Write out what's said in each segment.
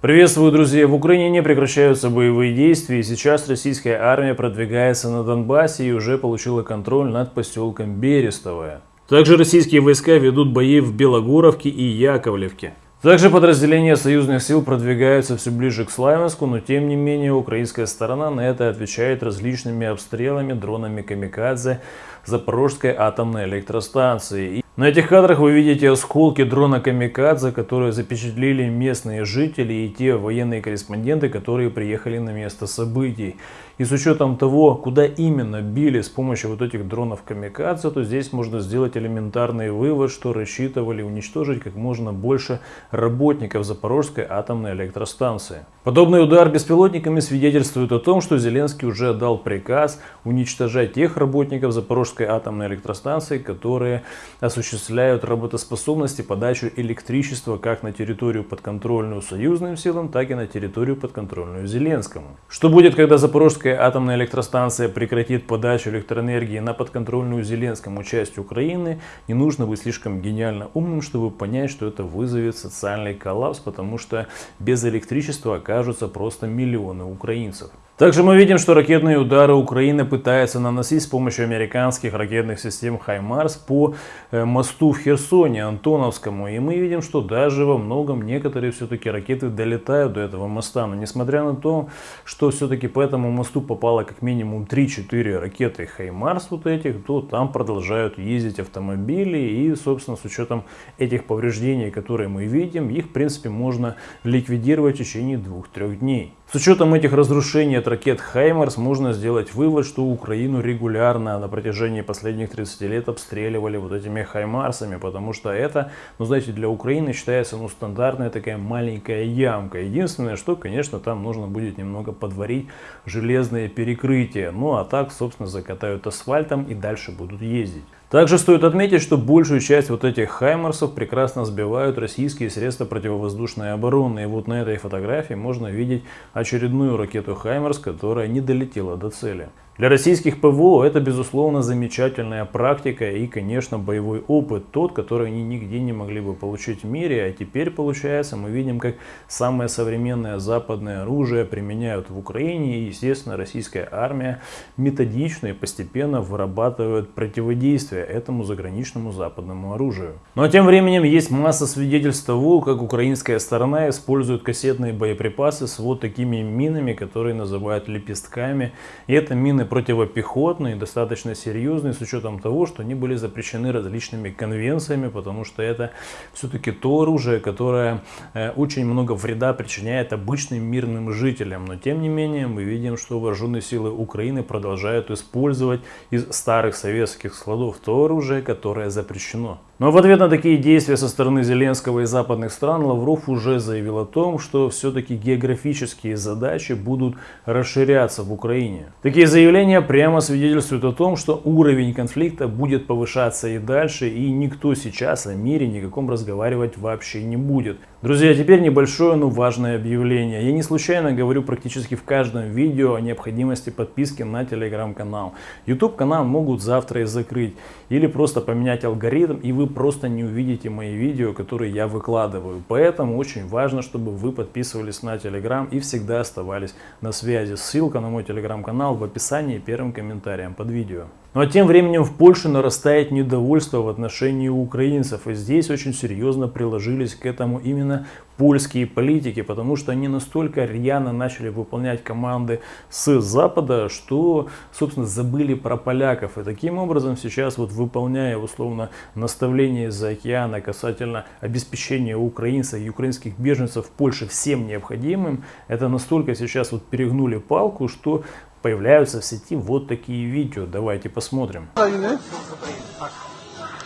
Приветствую, друзья! В Украине не прекращаются боевые действия, и сейчас российская армия продвигается на Донбассе и уже получила контроль над поселком Берестовое. Также российские войска ведут бои в Белогоровке и Яковлевке. Также подразделения союзных сил продвигаются все ближе к Славянску, но тем не менее украинская сторона на это отвечает различными обстрелами дронами «Камикадзе» Запорожской атомной электростанции. На этих кадрах вы видите осколки дрона «Камикадзе», которые запечатлели местные жители и те военные корреспонденты, которые приехали на место событий. И с учетом того, куда именно били с помощью вот этих дронов «Камикадзе», то здесь можно сделать элементарный вывод, что рассчитывали уничтожить как можно больше работников Запорожской атомной электростанции. Подобный удар беспилотниками свидетельствует о том, что Зеленский уже отдал приказ уничтожать тех работников Запорожской атомной электростанции, которые осуществляют работоспособность и подачу электричества как на территорию подконтрольную союзным силам, так и на территорию подконтрольную Зеленскому. Что будет, когда Запорожская атомная электростанция прекратит подачу электроэнергии на подконтрольную Зеленскому часть Украины, не нужно быть слишком гениально умным, чтобы понять, что это вызовет социальный коллапс, потому что без электричества окажутся просто миллионы украинцев. Также мы видим, что ракетные удары Украины пытается наносить с помощью американских ракетных систем «Хаймарс» по э, мосту в Херсоне, Антоновскому. И мы видим, что даже во многом некоторые все-таки ракеты долетают до этого моста. Но несмотря на то, что все-таки по этому мосту попало как минимум 3-4 ракеты «Хаймарс» вот этих, то там продолжают ездить автомобили. И, собственно, с учетом этих повреждений, которые мы видим, их, в принципе, можно ликвидировать в течение 2-3 дней. С учетом этих разрушений от ракет «Хаймарс» можно сделать вывод, что Украину регулярно на протяжении последних 30 лет обстреливали вот этими «Хаймарсами», потому что это, ну знаете, для Украины считается ну, стандартная такая маленькая ямка. Единственное, что, конечно, там нужно будет немного подварить железные перекрытия. Ну а так, собственно, закатают асфальтом и дальше будут ездить. Также стоит отметить, что большую часть вот этих хаймерсов прекрасно сбивают российские средства противовоздушной обороны. И вот на этой фотографии можно видеть очередную ракету Хаймерс, которая не долетела до цели. Для российских ПВО это, безусловно, замечательная практика и, конечно, боевой опыт, тот, который они нигде не могли бы получить в мире. А теперь, получается, мы видим, как самое современное западное оружие применяют в Украине. И, естественно, российская армия методично и постепенно вырабатывает противодействие этому заграничному западному оружию. Но тем временем есть масса свидетельств того, как украинская сторона использует кассетные боеприпасы с вот такими минами, которые называют лепестками. И это мины противопехотные, достаточно серьезные, с учетом того, что они были запрещены различными конвенциями, потому что это все-таки то оружие, которое э, очень много вреда причиняет обычным мирным жителям. Но тем не менее мы видим, что вооруженные силы Украины продолжают использовать из старых советских складов то оружие, которое запрещено. Но в ответ на такие действия со стороны Зеленского и западных стран Лавров уже заявил о том, что все-таки географические задачи будут расширяться в Украине. Такие заявления прямо свидетельствуют о том, что уровень конфликта будет повышаться и дальше, и никто сейчас о мире никаком разговаривать вообще не будет. Друзья, теперь небольшое, но важное объявление. Я не случайно говорю практически в каждом видео о необходимости подписки на телеграм-канал. YouTube канал могут завтра и закрыть. Или просто поменять алгоритм, и вы просто не увидите мои видео, которые я выкладываю. Поэтому очень важно, чтобы вы подписывались на телеграм и всегда оставались на связи. Ссылка на мой телеграм-канал в описании первым комментарием под видео. Ну а тем временем в Польше нарастает недовольство в отношении украинцев. И здесь очень серьезно приложились к этому именно польские политики, потому что они настолько рьяно начали выполнять команды с Запада, что, собственно, забыли про поляков. И таким образом сейчас, вот выполняя условно наставление из-за океана касательно обеспечения украинцев и украинских беженцев в Польше всем необходимым, это настолько сейчас вот перегнули палку, что появляются в сети вот такие видео. Давайте посмотрим.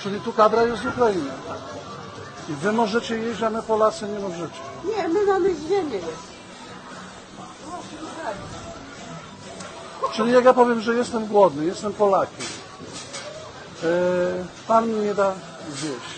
Czyli tu kadra jest z Ukrainy. I wy możecie jeść, a my Polacy nie możecie. Nie, my mamy ziemię. Czyli jak ja powiem, że jestem głodny, jestem Polakiem, e, pan mi nie da zjeść.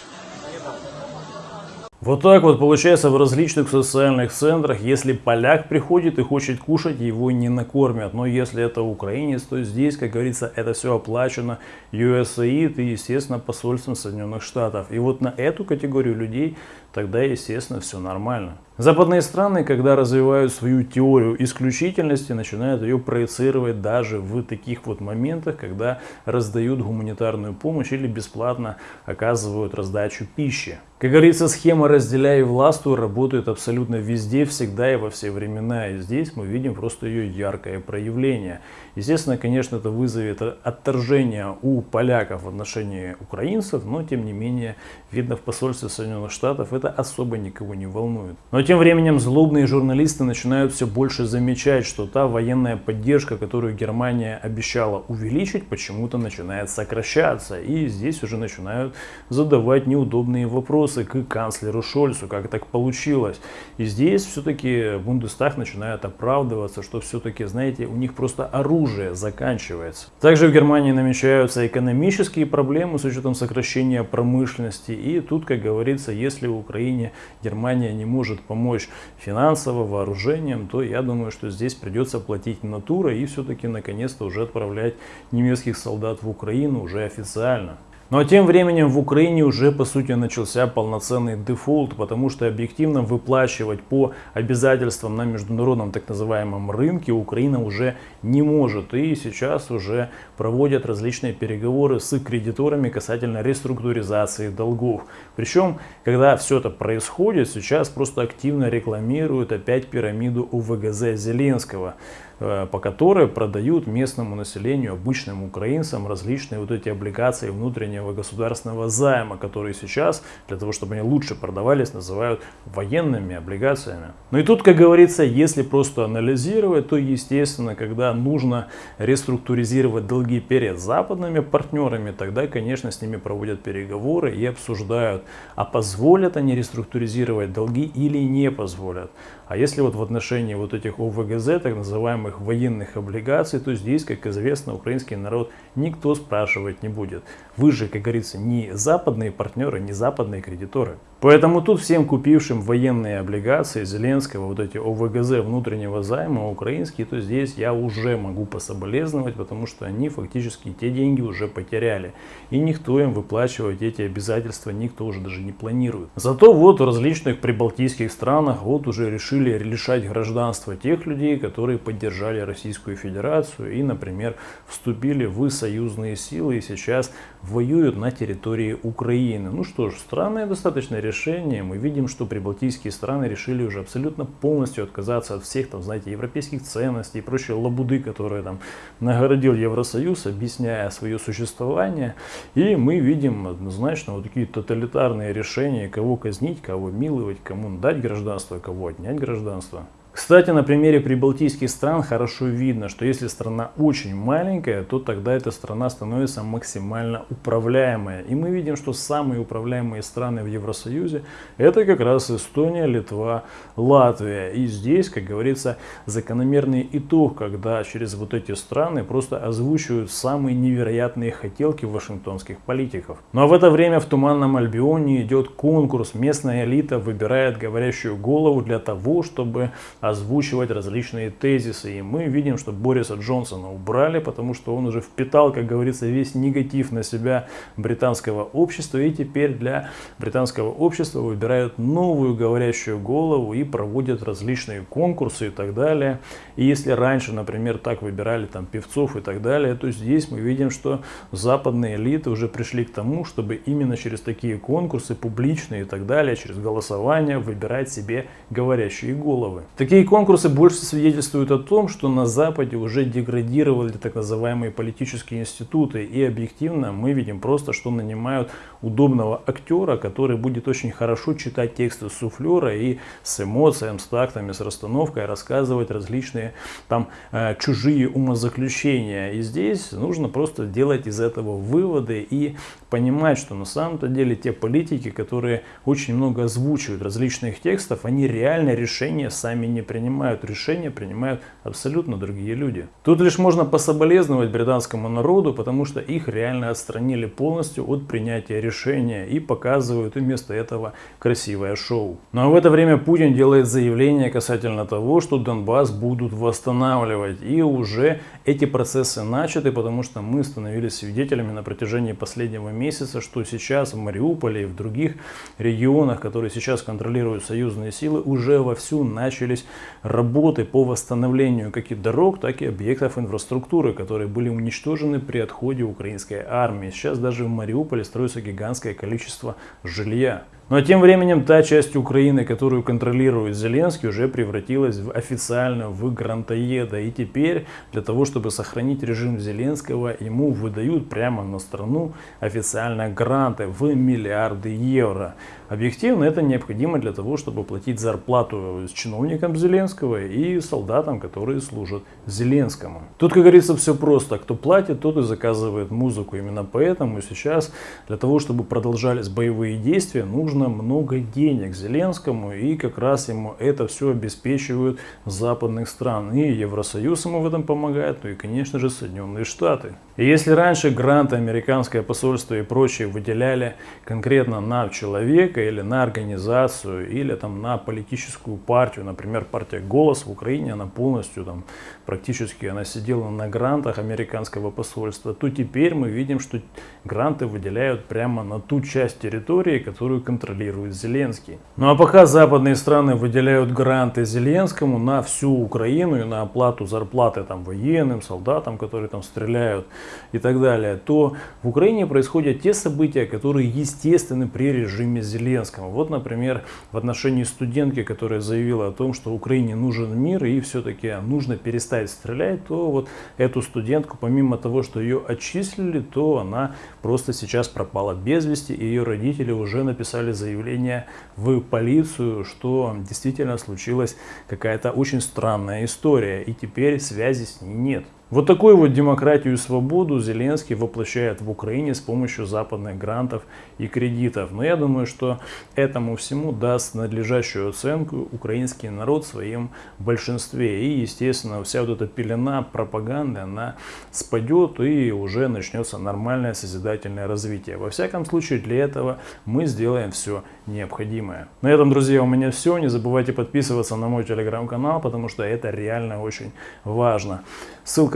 Вот так вот получается в различных социальных центрах, если поляк приходит и хочет кушать, его не накормят. Но если это украинец, то здесь, как говорится, это все оплачено USAID и, естественно, посольством Соединенных Штатов. И вот на эту категорию людей тогда, естественно, все нормально. Западные страны, когда развивают свою теорию исключительности, начинают ее проецировать даже в таких вот моментах, когда раздают гуманитарную помощь или бесплатно оказывают раздачу пищи. Как говорится, схема «разделяй и властвуй» работает абсолютно везде, всегда и во все времена. И здесь мы видим просто ее яркое проявление. Естественно, конечно, это вызовет отторжение у поляков в отношении украинцев, но тем не менее, видно в посольстве Соединенных Штатов это особо никого не волнует. Но тем временем злобные журналисты начинают все больше замечать, что та военная поддержка, которую Германия обещала увеличить, почему-то начинает сокращаться. И здесь уже начинают задавать неудобные вопросы вопросы к канцлеру Шольцу, как так получилось. И здесь все-таки Бундестаг начинает оправдываться, что все-таки, знаете, у них просто оружие заканчивается. Также в Германии намечаются экономические проблемы с учетом сокращения промышленности. И тут, как говорится, если Украине Германия не может помочь финансово, вооружением, то я думаю, что здесь придется платить натура и все-таки наконец-то уже отправлять немецких солдат в Украину уже официально. Но тем временем в Украине уже по сути начался полноценный дефолт, потому что объективно выплачивать по обязательствам на международном так называемом рынке Украина уже не может. И сейчас уже проводят различные переговоры с кредиторами касательно реструктуризации долгов. Причем, когда все это происходит, сейчас просто активно рекламируют опять пирамиду УВГЗ Зеленского. Э, по которой продают местному населению, обычным украинцам, различные вот эти облигации внутреннего государственного займа, которые сейчас, для того, чтобы они лучше продавались, называют военными облигациями. Ну и тут, как говорится, если просто анализировать, то естественно, когда нужно реструктуризировать долги перед западными партнерами, тогда, конечно, с ними проводят переговоры и обсуждают, а позволят они реструктуризировать долги или не позволят. А если вот в отношении вот этих ОВГЗ, так называемых военных облигаций, то здесь, как известно, украинский народ никто спрашивать не будет. Вы же, как говорится, не западные партнеры, не западные кредиторы. Поэтому тут всем купившим военные облигации Зеленского, вот эти ОВГЗ внутреннего займа украинские, то здесь я уже могу пособолезновать, потому что они фактически те деньги уже потеряли. И никто им выплачивать эти обязательства, никто уже даже не планирует. Зато вот в различных прибалтийских странах вот уже решили лишать гражданства тех людей, которые поддержали Российскую Федерацию и, например, вступили в союзные силы и сейчас воюют на территории Украины. Ну что ж, странное достаточно решение, мы видим, что прибалтийские страны решили уже абсолютно полностью отказаться от всех, там, знаете, европейских ценностей и прочей лабуды, которые там нагородил Евросоюз, объясняя свое существование. И мы видим однозначно вот такие тоталитарные решения, кого казнить, кого миловать, кому дать гражданство, кого отнять гражданство. Кстати, на примере прибалтийских стран хорошо видно, что если страна очень маленькая, то тогда эта страна становится максимально управляемая. И мы видим, что самые управляемые страны в Евросоюзе это как раз Эстония, Литва, Латвия. И здесь, как говорится, закономерный итог, когда через вот эти страны просто озвучивают самые невероятные хотелки вашингтонских политиков. Ну а в это время в Туманном Альбионе идет конкурс. Местная элита выбирает говорящую голову для того, чтобы озвучивать различные тезисы. И мы видим, что Бориса Джонсона убрали, потому что он уже впитал, как говорится, весь негатив на себя британского общества. И теперь для британского общества выбирают новую говорящую голову и проводят различные конкурсы и так далее. И если раньше, например, так выбирали там певцов и так далее, то здесь мы видим, что западные элиты уже пришли к тому, чтобы именно через такие конкурсы публичные и так далее, через голосование выбирать себе говорящие головы. Такие Такие конкурсы больше свидетельствуют о том, что на Западе уже деградировали так называемые политические институты. И объективно мы видим просто, что нанимают удобного актера, который будет очень хорошо читать тексты суфлера и с эмоциями, с тактами, с расстановкой рассказывать различные там э, чужие умозаключения. И здесь нужно просто делать из этого выводы и понимать, что на самом-то деле те политики, которые очень много озвучивают различных текстов, они реально решения сами не принимают решения, принимают абсолютно другие люди. Тут лишь можно пособолезновать британскому народу, потому что их реально отстранили полностью от принятия решения и показывают вместо этого красивое шоу. Ну а в это время Путин делает заявление касательно того, что Донбасс будут восстанавливать. И уже эти процессы начаты, потому что мы становились свидетелями на протяжении последнего месяца, что сейчас в Мариуполе и в других регионах, которые сейчас контролируют союзные силы, уже вовсю начались работы по восстановлению как и дорог, так и объектов инфраструктуры, которые были уничтожены при отходе украинской армии. Сейчас даже в Мариуполе строится гигантское количество жилья. Ну а тем временем та часть Украины, которую контролирует Зеленский, уже превратилась в официально в грантоеда. И теперь для того, чтобы сохранить режим Зеленского, ему выдают прямо на страну официально гранты в миллиарды евро. Объективно это необходимо для того, чтобы платить зарплату чиновникам Зеленского и солдатам, которые служат Зеленскому. Тут, как говорится, все просто. Кто платит, тот и заказывает музыку. Именно поэтому сейчас для того, чтобы продолжались боевые действия, нужно много денег Зеленскому. И как раз ему это все обеспечивают западных стран. И Евросоюз ему в этом помогает, ну и, конечно же, Соединенные Штаты. И если раньше гранты американское посольство и прочие выделяли конкретно на человека или на организацию, или там на политическую партию, например, партия «Голос» в Украине, она полностью там практически она сидела на грантах американского посольства, то теперь мы видим, что гранты выделяют прямо на ту часть территории, которую контролирует Зеленский. Ну а пока западные страны выделяют гранты Зеленскому на всю Украину и на оплату зарплаты там военным, солдатам, которые там стреляют, и так далее, то в Украине происходят те события, которые естественны при режиме Зеленского. Вот, например, в отношении студентки, которая заявила о том, что Украине нужен мир и все-таки нужно перестать стрелять, то вот эту студентку, помимо того, что ее отчислили, то она просто сейчас пропала без вести, и ее родители уже написали заявление в полицию, что действительно случилась какая-то очень странная история, и теперь связи с ней нет. Вот такую вот демократию и свободу Зеленский воплощает в Украине с помощью западных грантов и кредитов. Но я думаю, что этому всему даст надлежащую оценку украинский народ в своем большинстве. И, естественно, вся вот эта пелена пропаганды, она спадет и уже начнется нормальное созидательное развитие. Во всяком случае, для этого мы сделаем все необходимое. На этом, друзья, у меня все. Не забывайте подписываться на мой телеграм-канал, потому что это реально очень важно.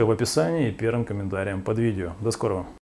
Ссылка в описании и первым комментарием под видео. До скорого!